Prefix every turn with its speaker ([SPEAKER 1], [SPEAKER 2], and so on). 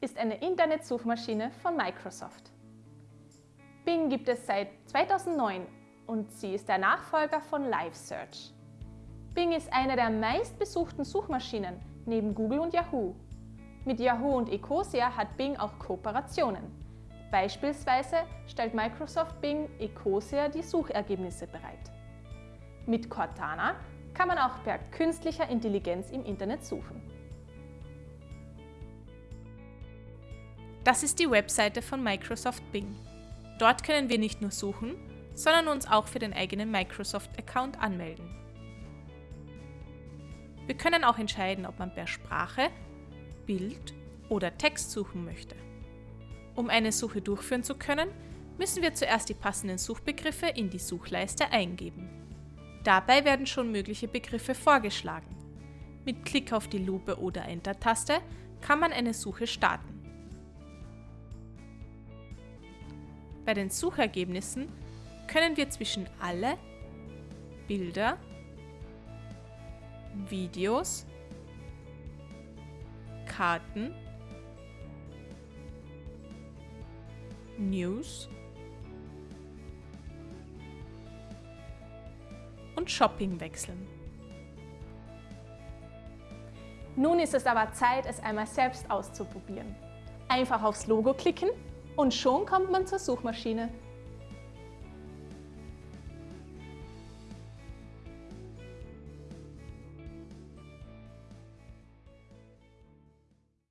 [SPEAKER 1] ist eine Internetsuchmaschine von Microsoft. Bing gibt es seit 2009 und sie ist der Nachfolger von Live Search. Bing ist eine der meistbesuchten Suchmaschinen neben Google und Yahoo. Mit Yahoo und Ecosia hat Bing auch Kooperationen. Beispielsweise stellt Microsoft Bing Ecosia die Suchergebnisse bereit. Mit Cortana kann man auch per künstlicher Intelligenz im Internet suchen.
[SPEAKER 2] Das ist die Webseite von Microsoft Bing. Dort können wir nicht nur suchen, sondern uns auch für den eigenen Microsoft-Account anmelden. Wir können auch entscheiden, ob man per Sprache, Bild oder Text suchen möchte. Um eine Suche durchführen zu können, müssen wir zuerst die passenden Suchbegriffe in die Suchleiste eingeben. Dabei werden schon mögliche Begriffe vorgeschlagen. Mit Klick auf die Lupe oder Enter-Taste kann man eine Suche starten. Bei den Suchergebnissen können wir zwischen alle Bilder, Videos, Karten, News und Shopping wechseln.
[SPEAKER 1] Nun ist es aber Zeit, es einmal selbst auszuprobieren. Einfach aufs Logo klicken und schon kommt man zur Suchmaschine.